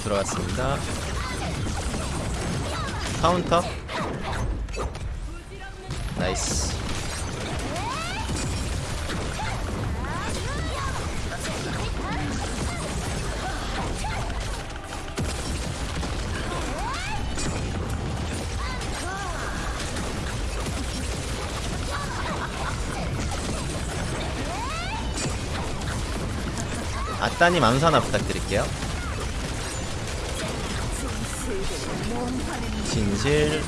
암수 들어갔습니다. 카운터. 나이스. 아따님 암수 하나 부탁드릴게요. 진실.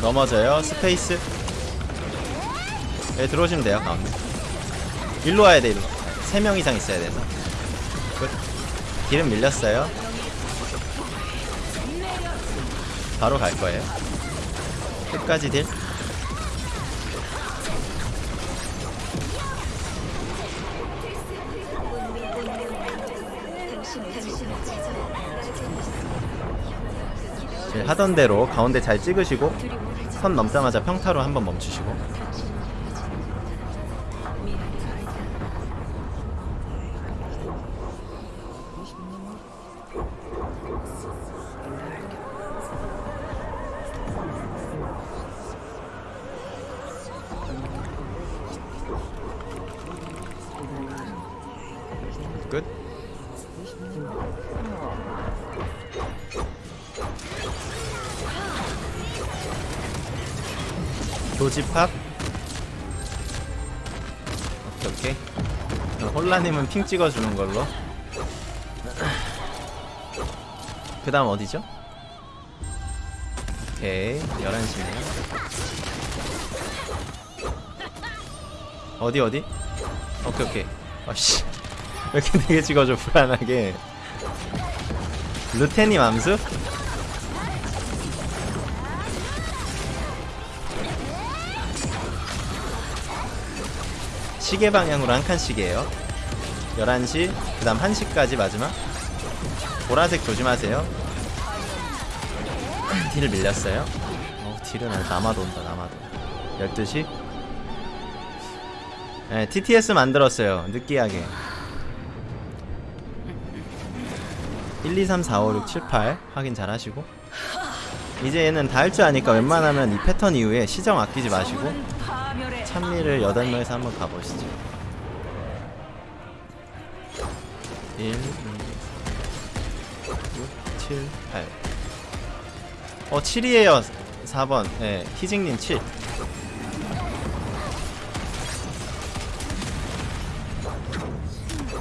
넘어져요. 스페이스. 네 들어오시면 돼요 가운데. 일로 와야 돼 일로. 3명 이상 있어야 돼서. 끝. 기름 밀렸어요. 바로 갈 거예요. 끝까지 딜 네, 하던 대로 가운데 잘 찍으시고 선 넘자마자 평타로 한번 멈추시고 조집합 오케이 오케이 홀라님은 핑 찍어주는 걸로 그 다음 어디죠? 오케이 11시네요 어디 어디? 오케이 오케이 아씨 왜 이렇게 되게 찍어줘 불안하게 루테님 암수? 시계 방향으로 한 칸씩이에요. 11시 그 다음 1시까지 마지막. 보라색 조심하세요. 딜을 밀렸어요. 어 딜은 남아도 온다 남아도. 12시? 네, TTS 만들었어요 느끼하게. 1, 2, 3, 4, 5, 6, 7, 8 확인 잘 하시고. 이제 얘는 다 할 줄 아니까 웬만하면 이 패턴 이후에 시정 아끼지 마시고 찬미를 8명에서 한번 가보시죠. 1, 2, 6, 7, 8 어, 7이에요. 4번. 네, 희직님 7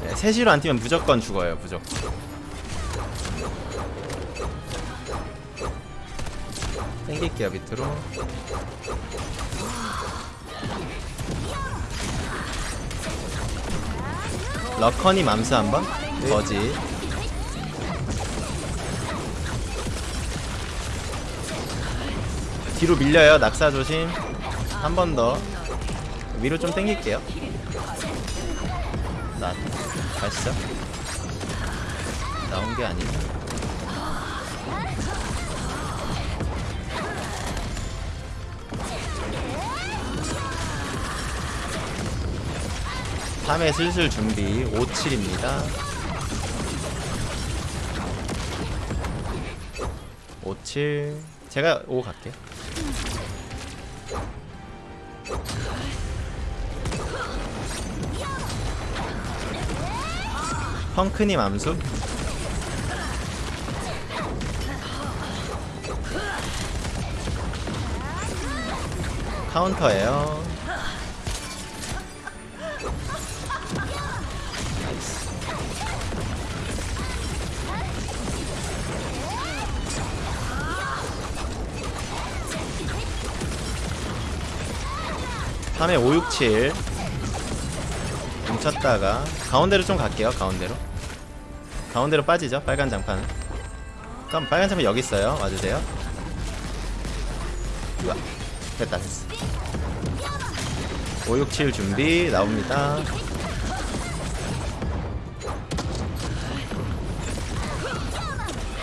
네, 3시로 안 뛰면 무조건 죽어요 무조건. 땡길게요 밑으로 러커니 맘스 한번? 네. 거지 뒤로 밀려요. 낙사 조심. 한 번 더. 위로 좀 땡길게요. 나 가시죠 나온 게 아니야 3회 슬슬 준비 57입니다. 57 제가 5 갈게요. 펑크님 암수. 카운터예요. 밤에 567 뭉쳤다가 가운데로 좀 갈게요 가운데로. 가운데로 빠지죠 빨간 장판은 그럼 빨간 장판 여기 있어요. 와주세요? 우와 됐다 됐어. 567 준비 나옵니다.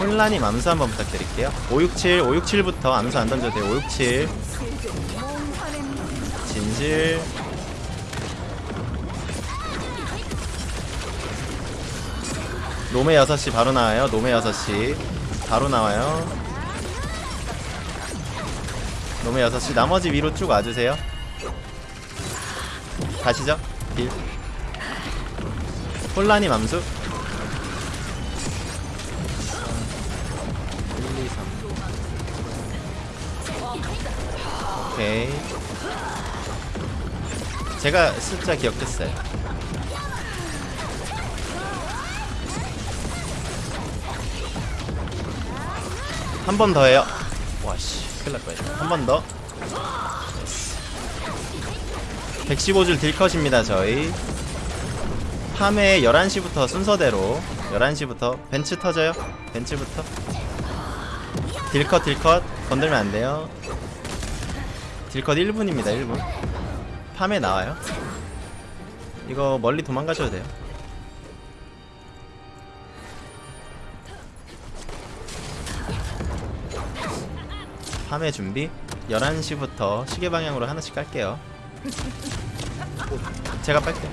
혼란이 암수 한번 부탁드릴게요. 567 567부터 암수 안 던져도 돼요. 567 겐지 노메 6시 바로 나와요. 노메 6시 바로 나와요. 노메 6시 나머지 위로 쭉 와주세요. 다시죠. 딜. 혼란이 맘수. 1, 2, 3 오케이. 제가 숫자 기억했어요. 한 번 더 해요. 와씨 큰일 날 뻔했네. 한번 더. 115줄 딜컷입니다 저희. 밤에 11시부터 순서대로 11시부터 벤츠 터져요. 벤츠부터. 딜컷 딜컷. 건들면 안 돼요. 딜컷 1분입니다 1분 밤에 나와요? 이거 멀리 도망가셔도 돼요. 밤에 준비 11시부터 시계 방향으로 하나씩 깔게요. 제가 빨게요.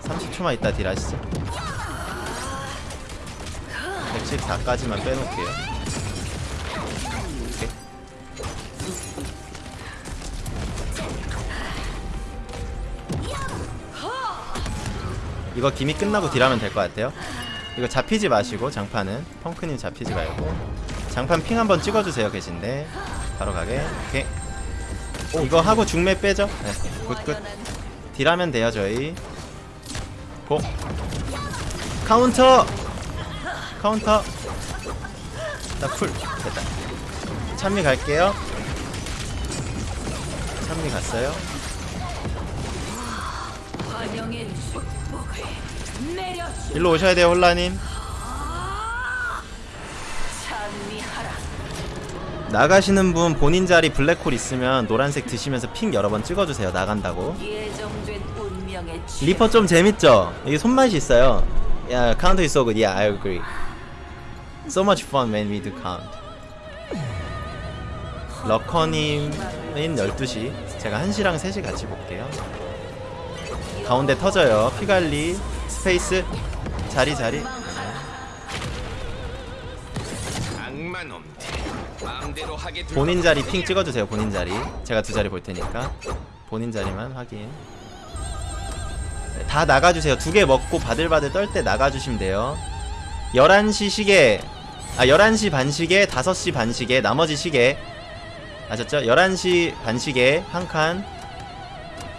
30초만 있다 딜하시죠. 114까지만 빼놓을게요 이거 기미 끝나고 딜하면 될 것 같아요. 이거 잡히지 마시고 장판은. 펑크님 잡히지 말고. 장판 핑 한번 찍어주세요 계신데. 바로 가게. 오케이. 이거 하고 중매 빼죠? 네, good good. deal하면 돼요 저희. go. 카운터! 카운터! 나 쿨. 됐다. 찬미 갈게요. 찬미 갔어요 일로 오셔야 돼요 찬미하러 나가시는 분 본인 자리 블랙홀 있으면 노란색 드시면서 ping 여러 번 찍어주세요 나간다고 리퍼 좀 재밌죠? 이게 손맛이 있어요. 야, counter is so good. Yeah, I agree. So much fun when we do count. 러커님은 12시. 제가 1시랑 3시 같이 볼게요. 가운데 터져요. 피갈리, space, 자리, 자리. 본인 자리 ping 찍어주세요. 본인 자리. 제가 두 자리 볼 테니까. 본인 자리만 확인. 네, 다 나가주세요. 두 개 먹고 바들바들 떨 때 나가주시면 돼요. 11시 시계. 아, 11시 반 시계, 5시 반 시계, 나머지 시계. 아셨죠? 11시 반 시계, 한 칸.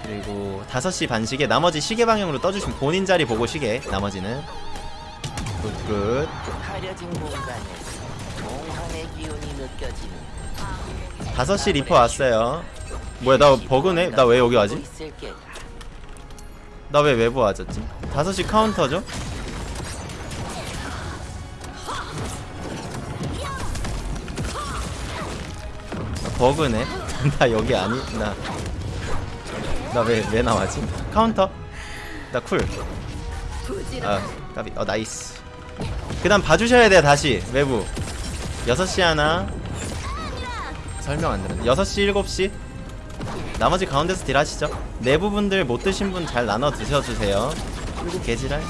그리고 5시 반 시계, 나머지 시계 방향으로 떠주시면 본인 자리 보고 시계, 나머지는. good, good. 가려진 공간에서 몽환의 기운이 느껴지는 5시 리퍼 왔어요. 뭐야, 나 버그네? 나 왜 여기 와지? 나 왜 외부 와졌지? 5시 카운터죠? 나 버그네? 나 여기 아니, 나. 나 왜, 왜 나와지? 카운터? 나 쿨. 아, 까비. 어, nice. 그 다음 봐주셔야 돼요, 다시. 외부. 6시 하나. 설명 안 들었네. 6시, 7시. 나머지 가운데서 deal하시죠 내부 분들 못 드신 분 잘 나눠 드셔주세요 그리고 개지랄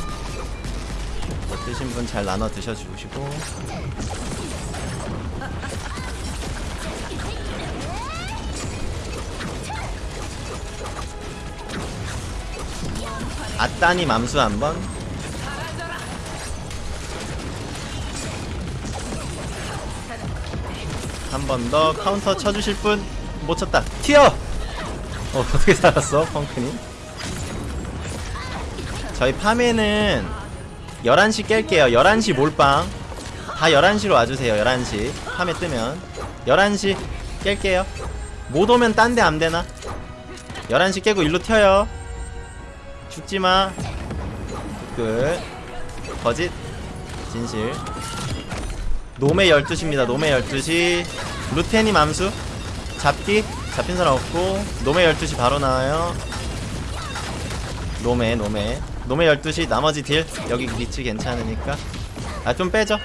못 드신 분 잘 나눠 드셔주시고 아따님 암수 한번 한 번 더 카운터 쳐주실 분 못 쳤다 튀어 어, 어떻게 살았어, 펑크님? 저희 파메는 11시 깰게요. 11시 몰빵. 다 11시로 와주세요, 11시. 파메 뜨면. 11시 깰게요. 못 오면 딴 데 안 되나? 11시 깨고 일로 튀어요. 죽지마. 끝. 거짓. 진실. 노메 12시입니다, 노메 12시. 루테님 암수. 잡기. 잡힌 사람 없고 노메 12시 바로 나와요 노메 노메 노메 12시 나머지 deal 여기 리치 괜찮으니까 아 좀 빼죠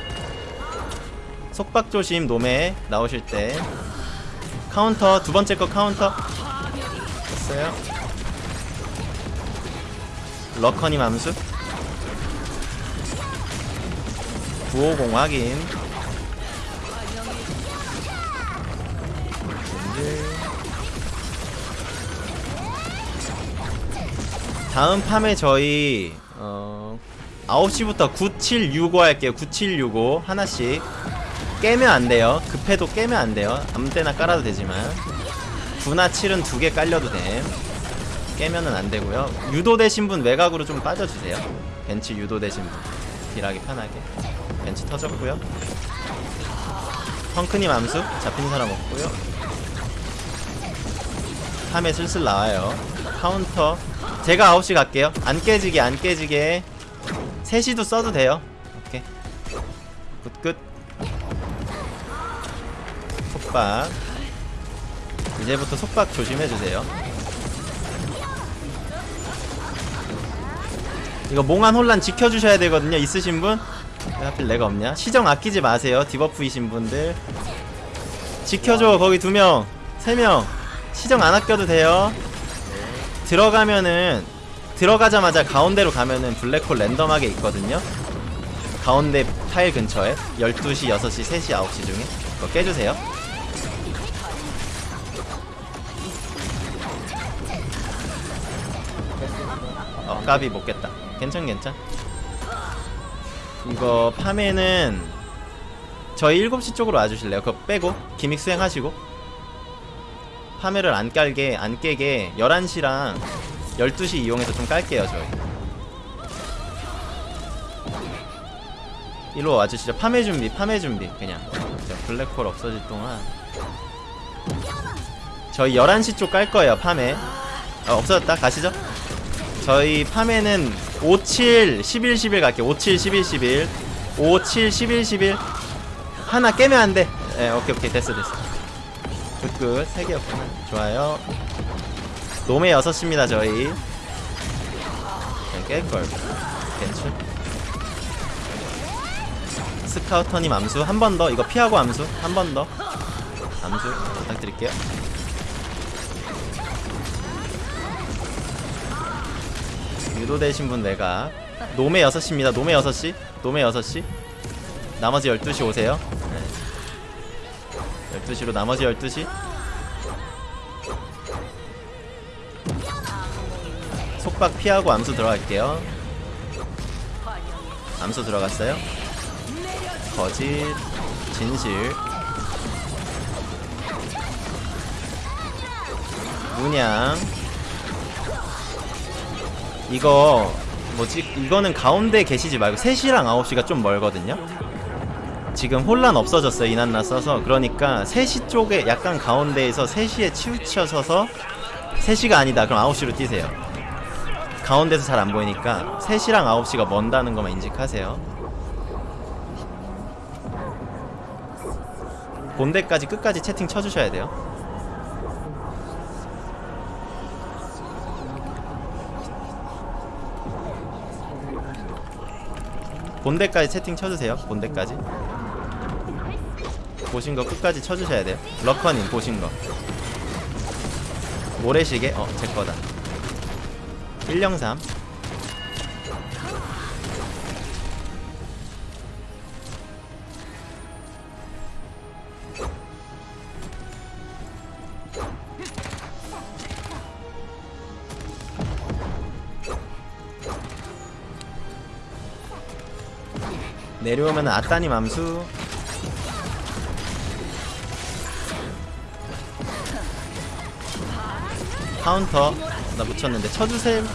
속박 조심 노메 나오실 때 카운터 두 번째 거 카운터 됐어요 러커님 암수? 950 확인. 다음 팜에 저희 어 9시부터 9765 할게요. 9765 하나씩. 깨면 안 돼요. 급해도 깨면 안 돼요. 아무 때나 깔아도 되지만. 9나 7은 두 개 깔려도 됨 깨면은 안 되고요. 유도되신 분 외곽으로 좀 빠져주세요. 벤치 유도되신 분. deal하기 편하게. 벤치 터졌고요. 펑크님 암수. 잡힌 사람 없고요. 파메 슬슬 나와요. 카운터. 제가 9시 갈게요. 안 깨지게 안 깨지게. 3시도 써도 돼요. 오케이. good good. 속박. 이제부터 속박 조심해주세요 이거 몽환 혼란 지켜주셔야 되거든요. 있으신 분? 왜 하필 내가 없냐? 시정 아끼지 마세요. debuff이신 분들. 지켜줘 거기 두명. 세명. 시정 안 아껴도 돼요. 들어가면은 들어가자마자 가운데로 가면은 블랙홀 랜덤하게 있거든요. 가운데 타일 근처에. 12시, 6시, 3시, 9시 중에. 그거 깨주세요. 어 까비 못 깼다 괜찮 괜찮. 이거 팜에는 저희 7시 쪽으로 와주실래요? 그거 빼고 기믹 수행하시고. 파메를 안 깔게 안 깨게 11시랑 12시 이용해서 좀 깔게요 저희. 이리로 와주시죠. 파메 준비 파메 준비 그냥. 자, 블랙홀 없어질 동안. 저희 11시 쪽 깔 거예요 파메 어, 없어졌다. 가시죠. 저희 파메는 57 11 11 갈게요 57 11 11 57 11 11 하나 깨면 안돼. 예 오케이 오케이. 됐어 됐어. good good. 3개였구나 좋아요. 노메 6시입니다 저희. 그냥 깰걸. 괜찮. 스카우터님 암수 한 번 더. 이거 피하고 암수 한 번 더. 암수 부탁드릴게요 유도 되신 분 내가 놈의 6시입니다. 놈의 6시 놈의 6시 나머지 12시 오세요. 네. 12시로 나머지 12시? 속박 피하고 암수 들어갈게요. 암수 들어갔어요? 거짓 진실. 문양 이거 뭐지? 이거는 가운데 계시지 말고 3시랑 9시가 좀 멀거든요? 지금 혼란 없어졌어요 이난나 써서. 그러니까 3시 쪽에 약간 가운데에서 3시에 치우쳐 서서 3시가 아니다. 그럼 9시로 뛰세요. 가운데서 잘 안 보이니까 3시랑 9시가 먼다는 것만 인식하세요. 본대까지 끝까지 채팅 쳐주셔야 돼요 본대까지 채팅 쳐주세요. 본대까지. 보신 거 끝까지 쳐주셔야 돼요. 러커님 보신 거. 모래시계? 어 제 거다. 103 내려오면 아따님 암수. 카운터. 나 붙였는데. 쳐주셈.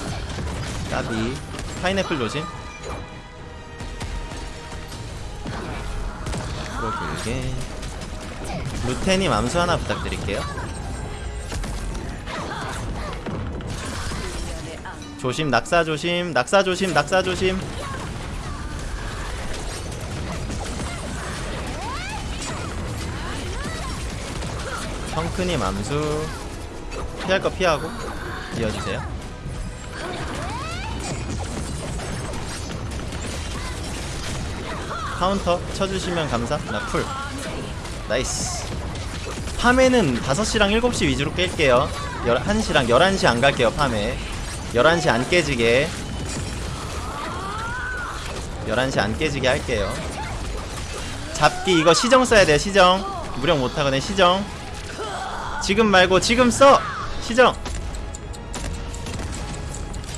까비. 파인애플 조심. 길게. 루테님 암수 하나 부탁드릴게요. 조심 낙사 조심 낙사 조심 낙사 조심 크님 암수. 피할 거 피하고 이어주세요. 카운터 쳐주시면 감사. 나 쿨. nice. 파메는 5시랑 7시 위주로 깰게요. 1시랑 11시 안 갈게요 팜에 11시 안 깨지게. 11시 안 깨지게 할게요. 잡기 이거 시정 써야 돼요 시정. 무력 못하거든 시정 지금 말고 지금 써. 시정.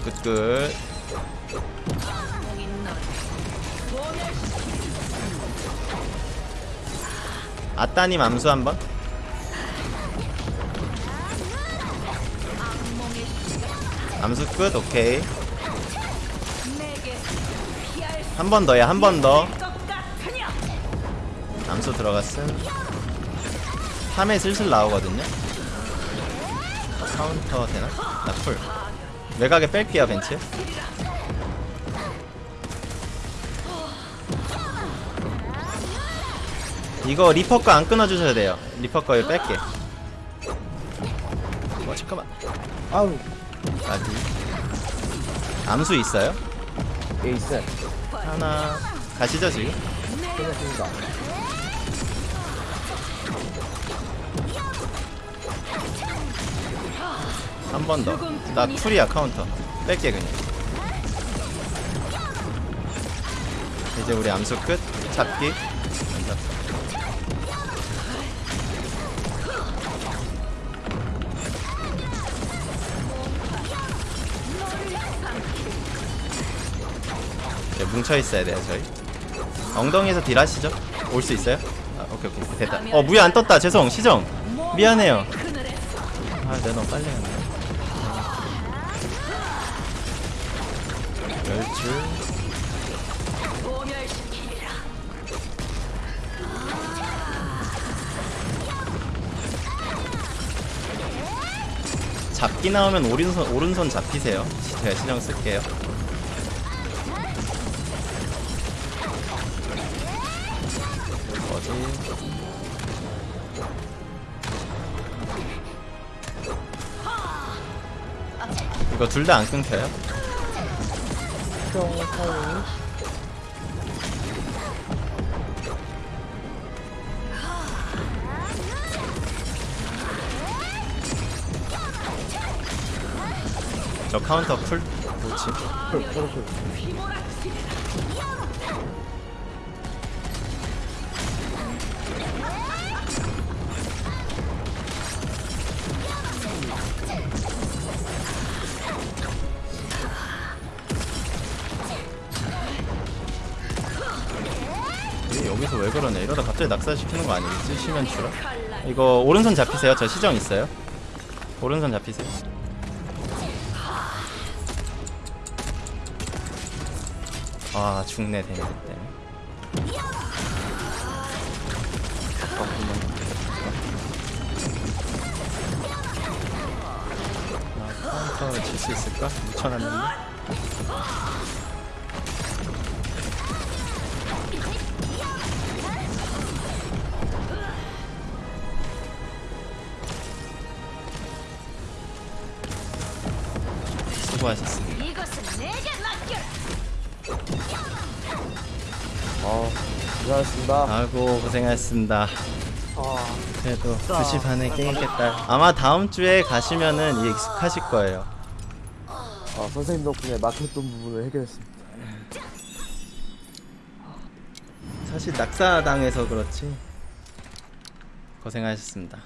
끝끝. 아따님 암수 한번. 암수 끝 오케이. 한 번 더야 한 번더. 암수 들어갔음 파메 슬슬 나오거든요. 카운터 되나? 나 쿨. 외곽에 뺄게요 벤츠. 이거 리퍼 거안 끊어주셔야 돼요. 리퍼 거 뺄게. 어 잠깐만. 아우. 아직 암수 있어요? 에이스 하나. 가시죠 지금? 끝났습니다 한 번 더. 나 cool이야 카운터. 뺄게 그냥. 이제 우리 암수 끝. 잡기. 안 잡. 네, 뭉쳐 있어야 돼요 저희. 엉덩이에서 딜하시죠. 올 수 있어요? 아, 오케이 오케이 됐다. 어 무야 안 떴다. 죄송 시정. 미안해요. 아 내가 너무 빨리 했네. 열줄 잡기 나오면 오른손 오른손 잡히세요. 제가 신경 쓸게요. 어디? 이거 둘 다 안 끊겨요? 형 타이밍 저 카운터 풀 뭐지? 풀 풀, 풀. 여기서 왜 그러네? 이러다 갑자기 낙사시키는 거 아니겠지? 시면 추라? 이거 오른손 잡히세요. 저 시정 있어요. 오른손 잡히세요. 아 죽네 데미지 때문에. 아, 카운터를 칠수 있을까? 묻혀놨는데. 수고하셨습니다. 아 고생하셨습니다 아이고 고생하셨습니다. 아 그래도 2시 반에 게임겠다. 아마 다음 주에 가시면은 익숙하실 거예요. 아, 선생님 덕분에 막혔던 부분을 해결했습니다 사실 낙사당해서 그렇지. 고생하셨습니다.